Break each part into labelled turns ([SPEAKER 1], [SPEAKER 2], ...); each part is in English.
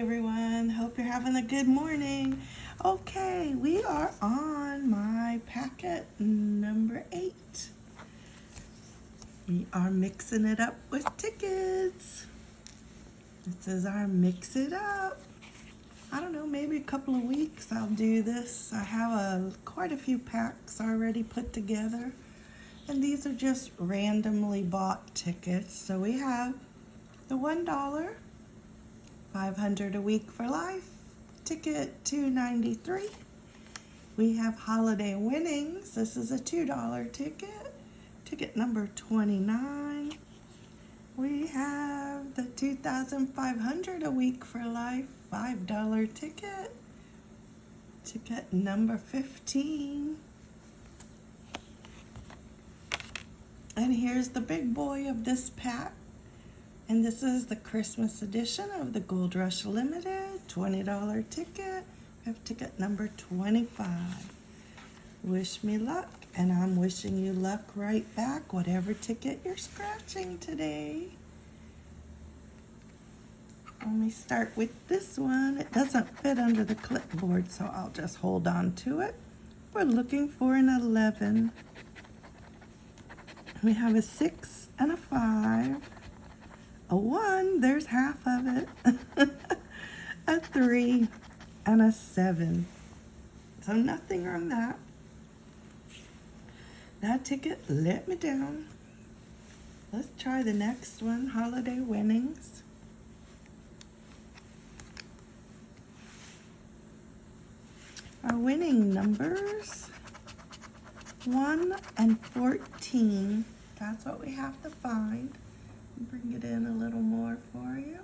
[SPEAKER 1] everyone. Hope you're having a good morning. Okay, we are on my packet number eight. We are mixing it up with tickets. This is our mix it up. I don't know, maybe a couple of weeks I'll do this. I have a, quite a few packs already put together. And these are just randomly bought tickets. So we have the $1 500 a week for life. Ticket 293. We have holiday winnings. This is a $2 ticket. Ticket number 29. We have the 2500 a week for life. $5 ticket. Ticket number 15. And here's the big boy of this pack. And this is the Christmas edition of the Gold Rush Limited $20 ticket. We have ticket number 25. Wish me luck, and I'm wishing you luck right back, whatever ticket you're scratching today. Let me start with this one. It doesn't fit under the clipboard, so I'll just hold on to it. We're looking for an 11. We have a 6 and a 5 a one, there's half of it, a three, and a seven. So nothing on that. That ticket let me down. Let's try the next one, holiday winnings. Our winning numbers, 1 and 14. That's what we have to find bring it in a little more for you.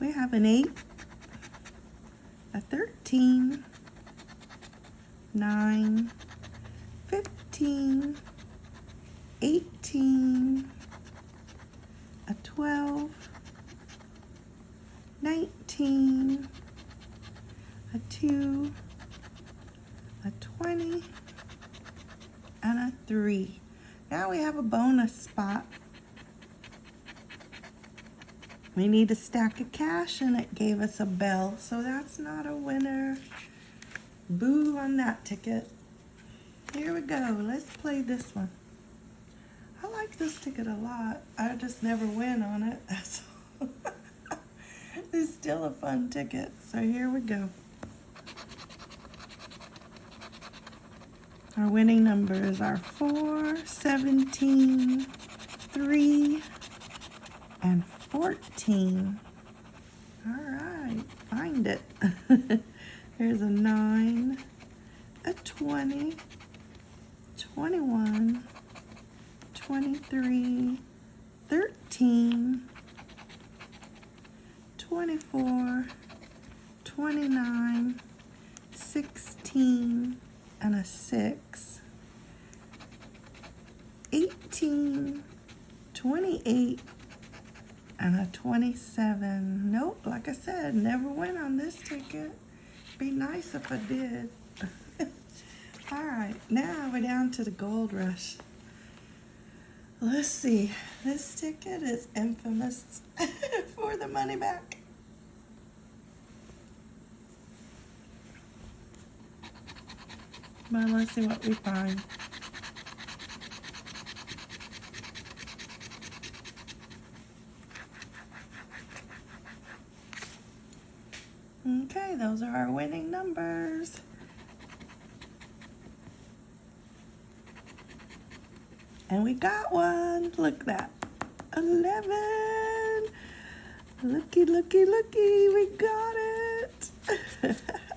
[SPEAKER 1] We have an 8, a 13, 9, 15, 18, a 12, 19, a 2, a 20, and a three. Now we have a bonus spot. We need a stack of cash and it gave us a bell, so that's not a winner. Boo on that ticket. Here we go, let's play this one. I like this ticket a lot. I just never win on it, that's it's still a fun ticket, so here we go. Our winning numbers are 4, 17, 3, and 14. All right, find it. There's a 9, a 20, 21, 23, 13, 24, 29, 16, and a 6. 18, 28, and a 27. Nope, like I said, never went on this ticket. Be nice if I did. All right, now we're down to the gold rush. Let's see, this ticket is infamous for the money back. Let's see what we find. Okay, those are our winning numbers. And we got one. Look that. 11. Looky, looky, looky. We got it.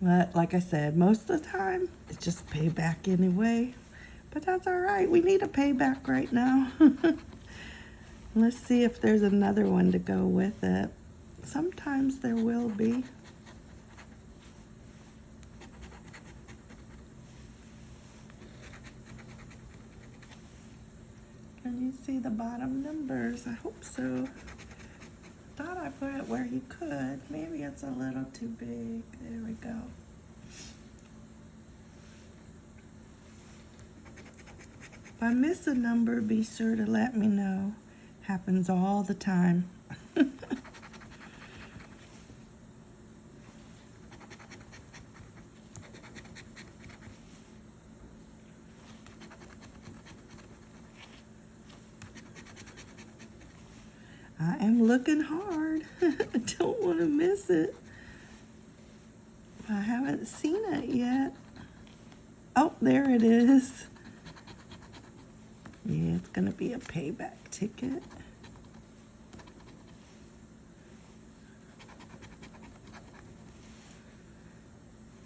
[SPEAKER 1] But like I said, most of the time, it's just payback anyway. But that's all right. We need a payback right now. Let's see if there's another one to go with it. Sometimes there will be. Can you see the bottom numbers? I hope so thought I put it where you could. Maybe it's a little too big. There we go. If I miss a number, be sure to let me know. Happens all the time. I am looking hard. I don't want to miss it. I haven't seen it yet. Oh, there it is. Yeah, it's going to be a payback ticket.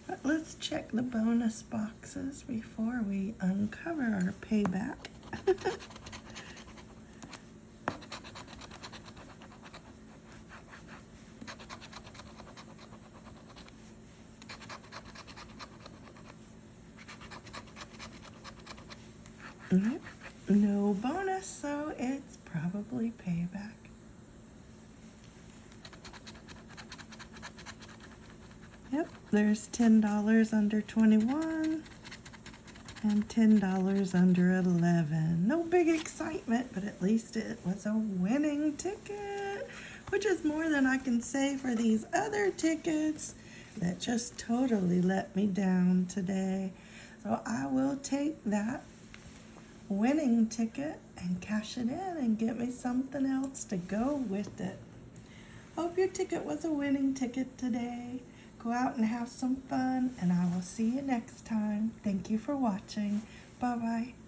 [SPEAKER 1] But let's check the bonus boxes before we uncover our payback. Mm-hmm. no bonus, so it's probably payback. Yep, there's $10 under 21 and $10 under 11. No big excitement, but at least it was a winning ticket, which is more than I can say for these other tickets that just totally let me down today. So I will take that winning ticket and cash it in and get me something else to go with it. Hope your ticket was a winning ticket today. Go out and have some fun, and I will see you next time. Thank you for watching. Bye bye.